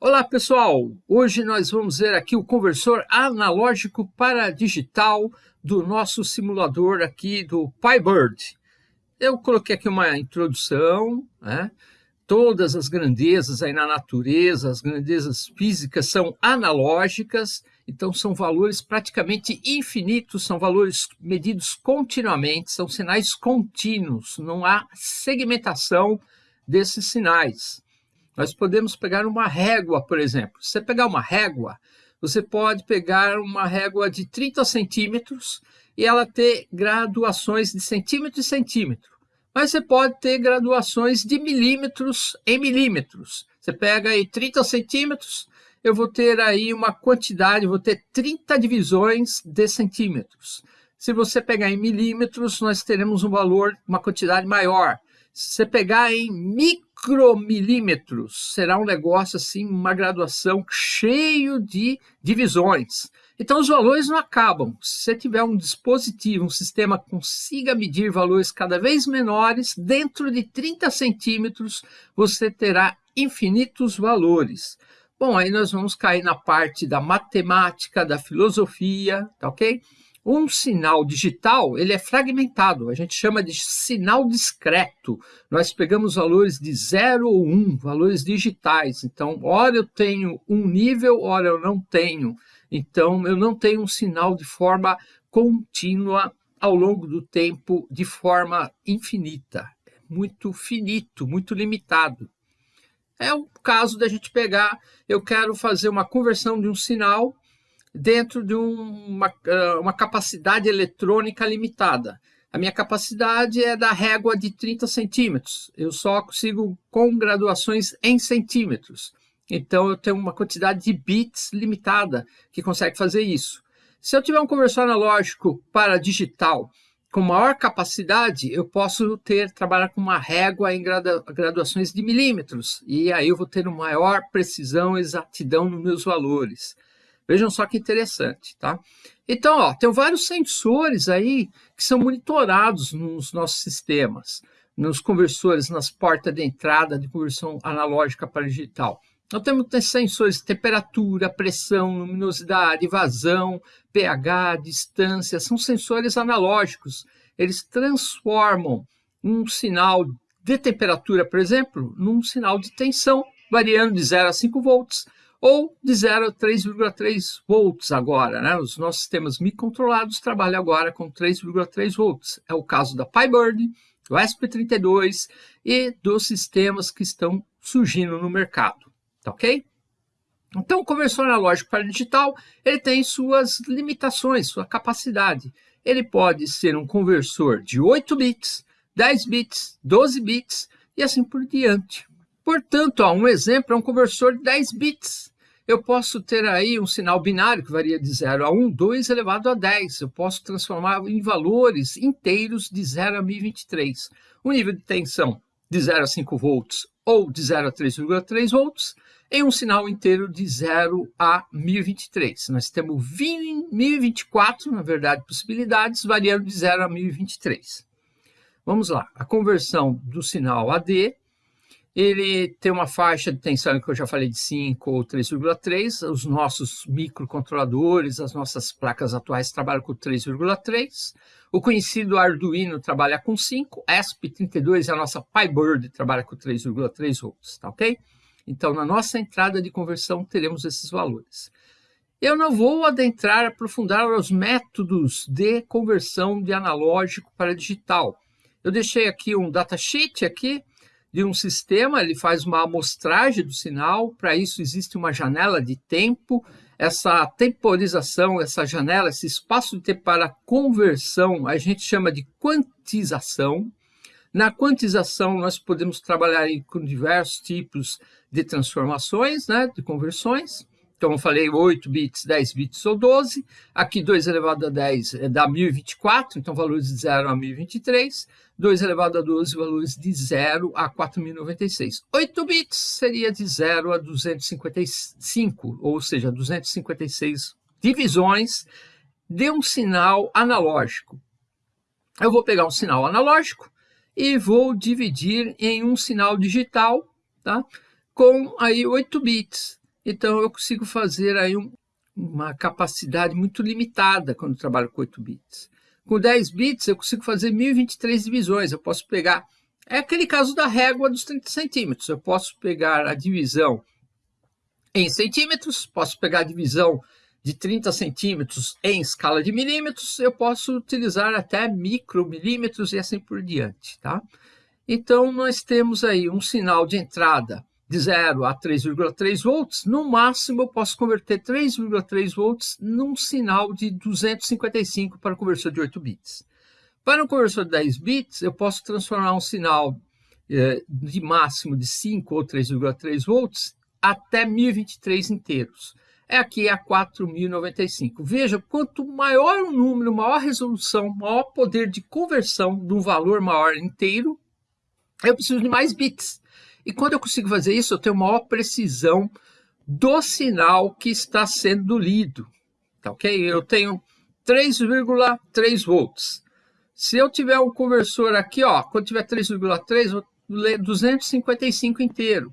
Olá pessoal, hoje nós vamos ver aqui o conversor analógico para digital do nosso simulador aqui do PyBird. Eu coloquei aqui uma introdução, né? todas as grandezas aí na natureza, as grandezas físicas são analógicas, então são valores praticamente infinitos, são valores medidos continuamente, são sinais contínuos, não há segmentação desses sinais. Nós podemos pegar uma régua, por exemplo. Se você pegar uma régua, você pode pegar uma régua de 30 centímetros e ela ter graduações de centímetro e centímetro. Mas você pode ter graduações de milímetros em milímetros. Você pega aí 30 centímetros, eu vou ter aí uma quantidade, vou ter 30 divisões de centímetros. Se você pegar em milímetros, nós teremos um valor, uma quantidade maior. Se você pegar em micromilímetros, será um negócio assim, uma graduação cheio de divisões. Então os valores não acabam. Se você tiver um dispositivo, um sistema que consiga medir valores cada vez menores, dentro de 30 centímetros você terá infinitos valores. Bom, aí nós vamos cair na parte da matemática, da filosofia, tá ok? Um sinal digital, ele é fragmentado, a gente chama de sinal discreto. Nós pegamos valores de 0 ou 1, um, valores digitais. Então, ora eu tenho um nível, ora eu não tenho. Então, eu não tenho um sinal de forma contínua ao longo do tempo, de forma infinita. Muito finito, muito limitado. É o caso da gente pegar, eu quero fazer uma conversão de um sinal dentro de uma, ah, uma capacidade eletrônica limitada. A minha capacidade é da régua de 30 centímetros. Eu só consigo com graduações em centímetros. Então, eu tenho uma quantidade de bits limitada que consegue fazer isso. Se eu tiver um conversor analógico para digital com maior capacidade, eu posso ter trabalhar com uma régua em graduações de milímetros. E aí eu vou ter uma maior precisão e exatidão nos meus valores. Vejam só que interessante, tá? Então, ó, tem vários sensores aí que são monitorados nos nossos sistemas, nos conversores, nas portas de entrada de conversão analógica para digital. Nós temos sensores de temperatura, pressão, luminosidade, vazão, pH, distância, são sensores analógicos. Eles transformam um sinal de temperatura, por exemplo, num sinal de tensão, variando de 0 a 5 volts, ou de 0 a 3,3 volts agora. Né? Os nossos sistemas microcontrolados trabalham agora com 3,3 volts. É o caso da PyBird, do ESP32 e dos sistemas que estão surgindo no mercado. Tá ok? Então, o conversor analógico para digital ele tem suas limitações, sua capacidade. Ele pode ser um conversor de 8 bits, 10 bits, 12 bits e assim por diante. Portanto, ó, um exemplo é um conversor de 10 bits eu posso ter aí um sinal binário que varia de 0 a 1, 2 elevado a 10. Eu posso transformar em valores inteiros de 0 a 1023. O nível de tensão de 0 a 5 volts ou de 0 a 3,3 volts em um sinal inteiro de 0 a 1023. Nós temos 20, 1024, na verdade, possibilidades, variando de 0 a 1023. Vamos lá, a conversão do sinal AD ele tem uma faixa de tensão que eu já falei de 5 ou 3,3. Os nossos microcontroladores, as nossas placas atuais trabalham com 3,3. O conhecido Arduino trabalha com 5. ESP32 é a nossa PyBird trabalha com 3,3 volts, tá ok? Então, na nossa entrada de conversão, teremos esses valores. Eu não vou adentrar, aprofundar os métodos de conversão de analógico para digital. Eu deixei aqui um datasheet aqui, de um sistema, ele faz uma amostragem do sinal, para isso existe uma janela de tempo, essa temporização, essa janela, esse espaço de tempo para conversão, a gente chama de quantização. Na quantização, nós podemos trabalhar com diversos tipos de transformações, né, de conversões. Então, eu falei 8 bits, 10 bits ou 12. Aqui, 2 elevado a 10 é dá 1024, então valores de 0 a 1023. 2 elevado a 12, valores de 0 a 4096. 8 bits seria de 0 a 255, ou seja, 256 divisões de um sinal analógico. Eu vou pegar um sinal analógico e vou dividir em um sinal digital, tá? com aí 8 bits. Então, eu consigo fazer aí um, uma capacidade muito limitada quando trabalho com 8 bits. Com 10 bits, eu consigo fazer 1023 divisões. Eu posso pegar... É aquele caso da régua dos 30 centímetros. Eu posso pegar a divisão em centímetros, posso pegar a divisão de 30 centímetros em escala de milímetros, eu posso utilizar até micromilímetros e assim por diante. Tá? Então, nós temos aí um sinal de entrada de 0 a 3,3 volts, no máximo eu posso converter 3,3 volts num sinal de 255 para conversor de 8 bits. Para um conversor de 10 bits, eu posso transformar um sinal eh, de máximo de 5 ou 3,3 volts até 1023 inteiros. É aqui a 4095. Veja, quanto maior o número, maior resolução, maior poder de conversão de um valor maior inteiro, eu preciso de mais bits. E quando eu consigo fazer isso, eu tenho maior precisão do sinal que está sendo lido. Tá ok? Eu tenho 3,3 volts. Se eu tiver um conversor aqui, ó, quando tiver 3,3, vou ler 255 inteiro.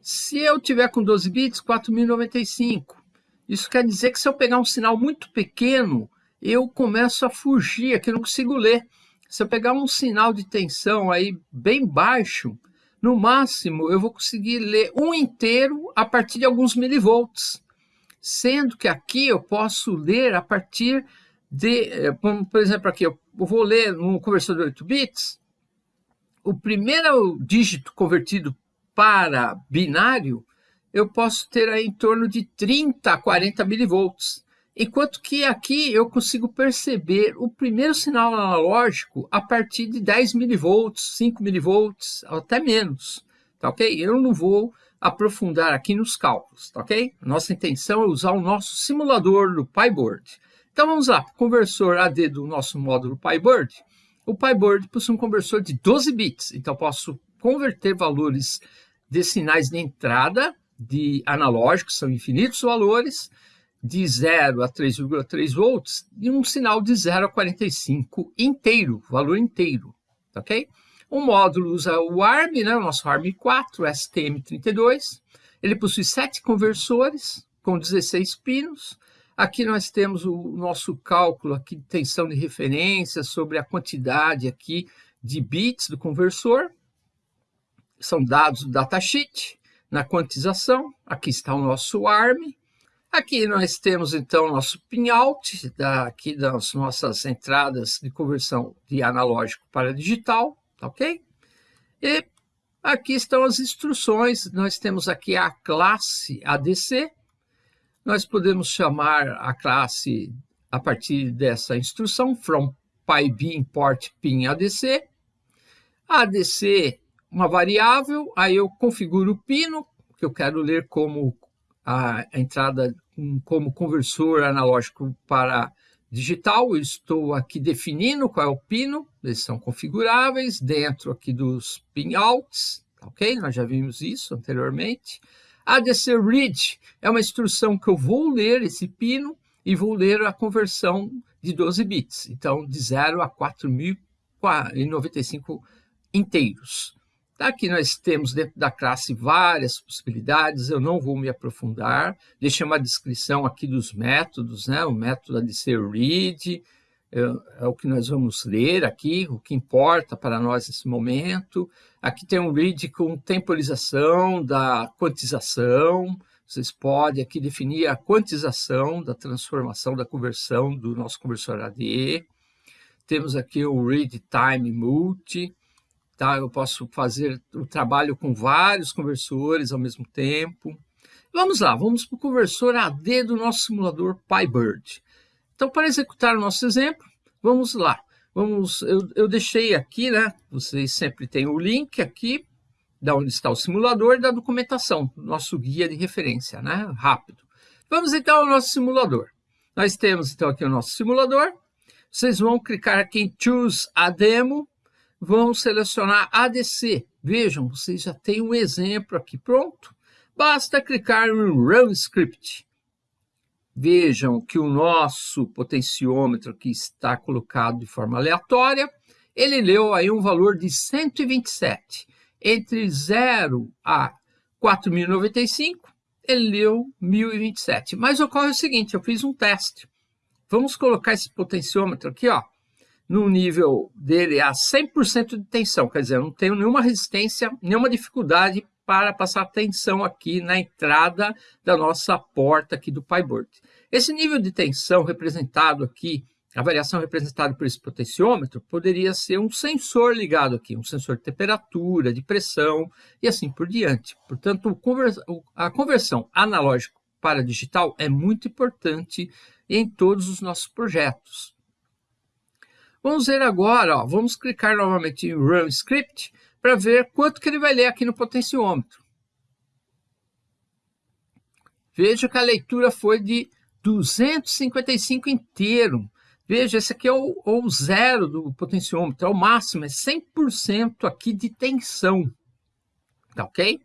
Se eu tiver com 12 bits, 4095. Isso quer dizer que se eu pegar um sinal muito pequeno, eu começo a fugir, aqui eu não consigo ler. Se eu pegar um sinal de tensão aí bem baixo, no máximo eu vou conseguir ler um inteiro a partir de alguns milivolts, sendo que aqui eu posso ler a partir de, eh, por exemplo, aqui eu vou ler num conversor de 8 bits, o primeiro dígito convertido para binário, eu posso ter aí em torno de 30 a 40 milivolts. Enquanto que aqui eu consigo perceber o primeiro sinal analógico a partir de 10 milivolts, 5 milivolts, até menos, tá ok? Eu não vou aprofundar aqui nos cálculos, tá ok? Nossa intenção é usar o nosso simulador do PyBoard. Então vamos lá, conversor AD do nosso módulo PyBoard. O PyBoard possui um conversor de 12 bits, então posso converter valores de sinais de entrada de analógicos, são infinitos valores, de 0 a 3,3 volts e um sinal de 0 a 45 inteiro, valor inteiro, tá ok? O módulo usa o ARM, né, o nosso ARM4, STM32. Ele possui sete conversores com 16 pinos. Aqui nós temos o nosso cálculo aqui de tensão de referência sobre a quantidade aqui de bits do conversor. São dados do datasheet. Na quantização, aqui está o nosso ARM. Aqui nós temos então nosso pinout, aqui das nossas entradas de conversão de analógico para digital, tá ok? E aqui estão as instruções, nós temos aqui a classe ADC, nós podemos chamar a classe a partir dessa instrução, from pyb import pin ADC, ADC uma variável, aí eu configuro o pino, que eu quero ler como a entrada como conversor analógico para digital, estou aqui definindo qual é o pino, eles são configuráveis dentro aqui dos pinouts, ok? Nós já vimos isso anteriormente. ADC read é uma instrução que eu vou ler esse pino e vou ler a conversão de 12 bits, então de 0 a 4.095 inteiros. Aqui nós temos dentro da classe várias possibilidades, eu não vou me aprofundar, deixei uma descrição aqui dos métodos, né? o método de ser read, é, é, o que nós vamos ler aqui, o que importa para nós nesse momento. Aqui tem um read com temporização da quantização, vocês podem aqui definir a quantização da transformação, da conversão do nosso conversor AD. Temos aqui o read time multi, tá? Eu posso fazer o trabalho com vários conversores ao mesmo tempo. Vamos lá, vamos para o conversor AD do nosso simulador PyBird. Então, para executar o nosso exemplo, vamos lá. Vamos, eu, eu deixei aqui, né? Vocês sempre têm o link aqui, da onde está o simulador, da documentação, nosso guia de referência, né? Rápido. Vamos então ao nosso simulador. Nós temos então aqui o nosso simulador. Vocês vão clicar aqui em Choose a Demo vão selecionar ADC. Vejam, vocês já têm um exemplo aqui pronto. Basta clicar em Run Script. Vejam que o nosso potenciômetro aqui está colocado de forma aleatória. Ele leu aí um valor de 127. Entre 0 a 4.095, ele leu 1027. Mas ocorre o seguinte, eu fiz um teste. Vamos colocar esse potenciômetro aqui, ó, no nível dele a 100% de tensão, quer dizer, eu não tenho nenhuma resistência, nenhuma dificuldade para passar tensão aqui na entrada da nossa porta aqui do PyBird. Esse nível de tensão representado aqui, a variação representada por esse potenciômetro, poderia ser um sensor ligado aqui, um sensor de temperatura, de pressão e assim por diante. Portanto, a conversão analógica para digital é muito importante em todos os nossos projetos. Vamos ver agora, ó, vamos clicar novamente em Run Script para ver quanto que ele vai ler aqui no potenciômetro. Veja que a leitura foi de 255 inteiro. Veja, esse aqui é o, o zero do potenciômetro, é o máximo, é 100% aqui de tensão. Tá ok?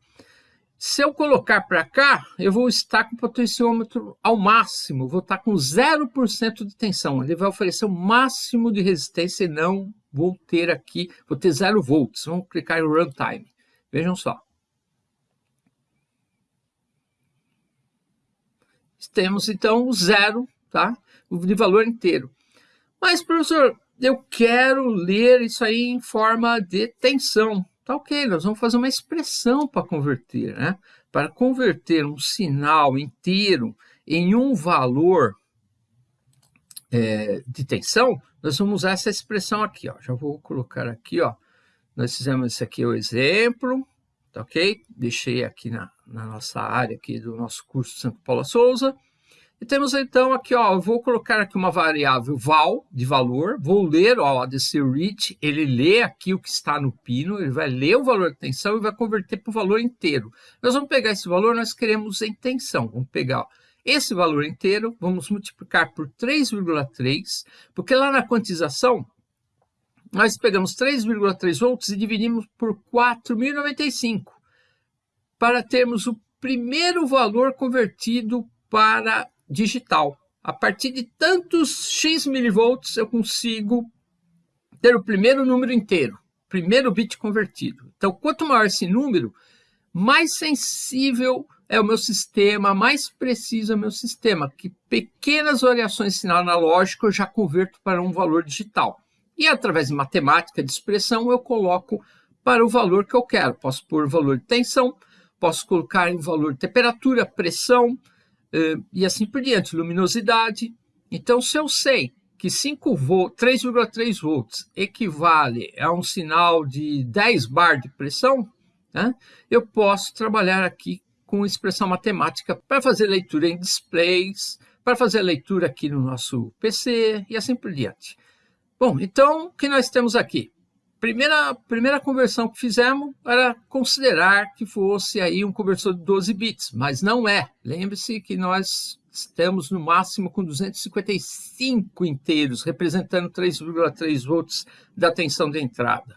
Se eu colocar para cá, eu vou estar com o potenciômetro ao máximo, vou estar com 0% de tensão. Ele vai oferecer o máximo de resistência e não vou ter aqui, vou ter 0 volts. Vamos clicar em Runtime. Vejam só. Temos então zero, tá? De valor inteiro. Mas, professor, eu quero ler isso aí em forma de tensão. Tá ok, nós vamos fazer uma expressão para converter, né? Para converter um sinal inteiro em um valor é, de tensão, nós vamos usar essa expressão aqui, ó. Já vou colocar aqui, ó. Nós fizemos esse aqui o exemplo, tá ok? Deixei aqui na, na nossa área aqui do nosso curso Santo Paulo Souza. E temos então aqui, ó, eu vou colocar aqui uma variável val de valor, vou ler, ó, ADC reach, ele lê aqui o que está no pino, ele vai ler o valor de tensão e vai converter para o valor inteiro. Nós vamos pegar esse valor, nós queremos em tensão, vamos pegar ó, esse valor inteiro, vamos multiplicar por 3,3, porque lá na quantização, nós pegamos 3,3 volts e dividimos por 4.095, para termos o primeiro valor convertido para digital. A partir de tantos X milivolts eu consigo ter o primeiro número inteiro, primeiro bit convertido. Então, quanto maior esse número, mais sensível é o meu sistema, mais preciso é o meu sistema, que pequenas variações de sinal analógico eu já converto para um valor digital. E através de matemática de expressão eu coloco para o valor que eu quero. Posso pôr valor de tensão, posso colocar em valor de temperatura, pressão, e assim por diante, luminosidade. Então, se eu sei que 5 volts, 3,3 volts equivale a um sinal de 10 bar de pressão, né, eu posso trabalhar aqui com expressão matemática para fazer leitura em displays, para fazer leitura aqui no nosso PC e assim por diante. Bom, então, o que nós temos aqui? Primeira, primeira conversão que fizemos era considerar que fosse aí um conversor de 12 bits, mas não é. Lembre-se que nós estamos no máximo com 255 inteiros, representando 3,3 volts da tensão de entrada.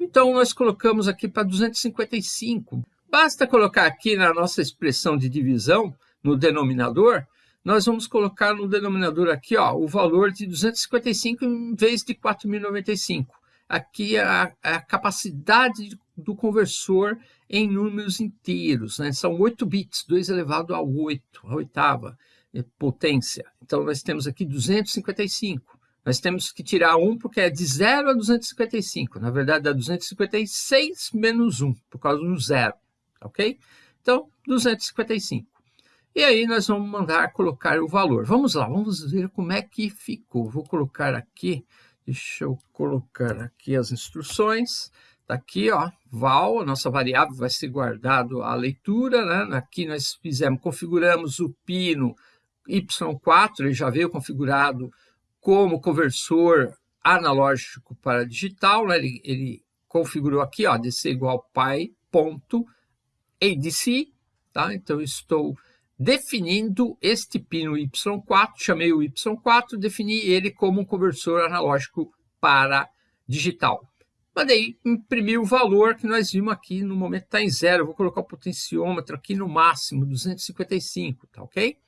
Então, nós colocamos aqui para 255. Basta colocar aqui na nossa expressão de divisão, no denominador, nós vamos colocar no denominador aqui ó, o valor de 255 em vez de 4.095 aqui a, a capacidade do conversor em números inteiros. Né? São 8 bits, 2 elevado a 8, a oitava é, potência. Então, nós temos aqui 255. Nós temos que tirar 1 porque é de 0 a 255. Na verdade, dá 256 menos 1, por causa do zero. Ok? Então, 255. E aí nós vamos mandar colocar o valor. Vamos lá, vamos ver como é que ficou. Vou colocar aqui Deixa eu colocar aqui as instruções. Está aqui, ó, val, a nossa variável vai ser guardado a leitura, né? Aqui nós fizemos, configuramos o pino Y4, ele já veio configurado como conversor analógico para digital, né? ele, ele configurou aqui, ó, DC igual pi.adc, tá? Então, estou definindo este pino Y4, chamei o Y4, defini ele como um conversor analógico para digital. Mandei imprimir o valor que nós vimos aqui, no momento está em zero, vou colocar o potenciômetro aqui no máximo, 255, tá ok?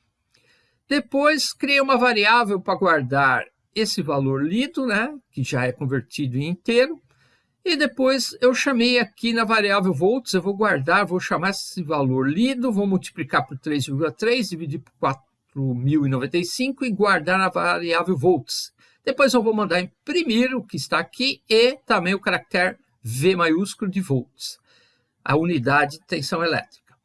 Depois, criei uma variável para guardar esse valor lido, né, que já é convertido em inteiro, E depois eu chamei aqui na variável volts, eu vou guardar, vou chamar esse valor lido, vou multiplicar por 3,3, dividir por 4.095 e guardar na variável volts. Depois eu vou mandar imprimir o que está aqui e também o caractere V maiúsculo de volts, a unidade de tensão elétrica.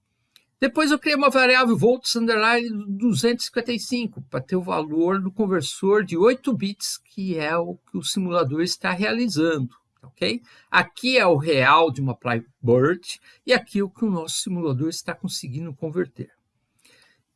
Depois eu criei uma variável volts underline 255 para ter o valor do conversor de 8 bits, que é o que o simulador está realizando. Ok? Aqui é o real de uma Plybird e aqui é o que o nosso simulador está conseguindo converter.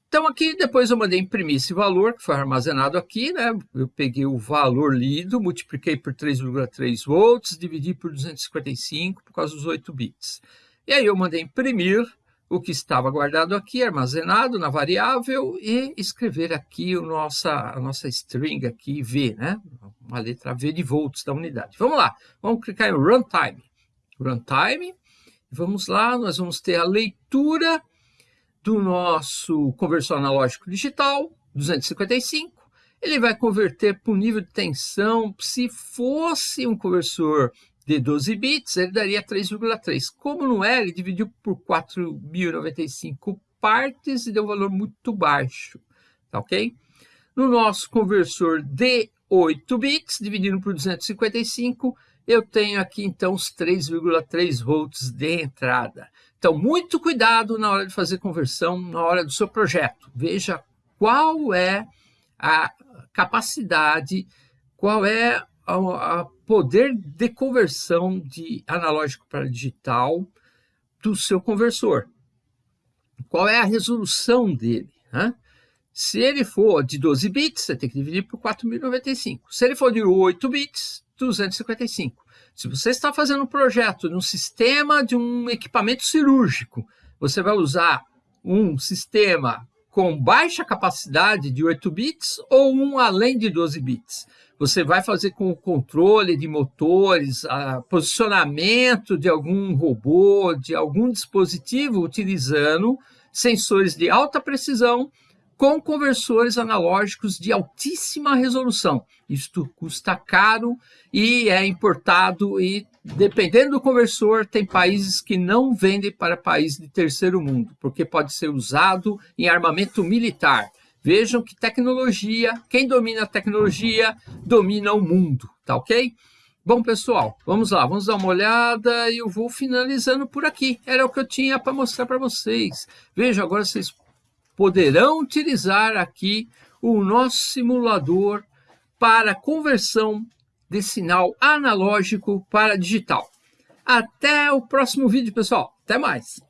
Então, aqui depois eu mandei imprimir esse valor, que foi armazenado aqui, né? Eu peguei o valor lido, multipliquei por 3,3 volts, dividi por 255 por causa dos 8 bits. E aí eu mandei imprimir o que estava guardado aqui, armazenado na variável, e escrever aqui o nossa, a nossa string aqui, V, né? Uma letra V de volts da unidade. Vamos lá, vamos clicar em Runtime. Runtime, vamos lá, nós vamos ter a leitura do nosso conversor analógico digital, 255, ele vai converter para o nível de tensão, se fosse um conversor de 12 bits, ele daria 3,3. Como não é, ele dividiu por 4.095 partes e deu um valor muito baixo, tá ok? No nosso conversor de 8 bits, dividido por 255, eu tenho aqui então os 3,3 volts de entrada. Então, muito cuidado na hora de fazer conversão, na hora do seu projeto. Veja qual é a capacidade, qual é a, poder de conversão de analógico para digital do seu conversor. Qual é a resolução dele? Né? Se ele for de 12 bits, você tem que dividir por 4.095. Se ele for de 8 bits, 255. Se você está fazendo um projeto de um sistema de um equipamento cirúrgico, você vai usar um sistema com baixa capacidade de 8 bits ou um além de 12 bits. Você vai fazer com o controle de motores, a posicionamento de algum robô, de algum dispositivo utilizando sensores de alta precisão com conversores analógicos de altíssima resolução. Isto custa caro e é importado e, dependendo do conversor, tem países que não vendem para países de terceiro mundo, porque pode ser usado em armamento militar. Vejam que tecnologia, quem domina a tecnologia, domina o mundo, tá ok? Bom, pessoal, vamos lá, vamos dar uma olhada e eu vou finalizando por aqui. Era o que eu tinha para mostrar para vocês. Vejam, agora vocês poderão utilizar aqui o nosso simulador para conversão de sinal analógico para digital. Até o próximo vídeo, pessoal. Até mais!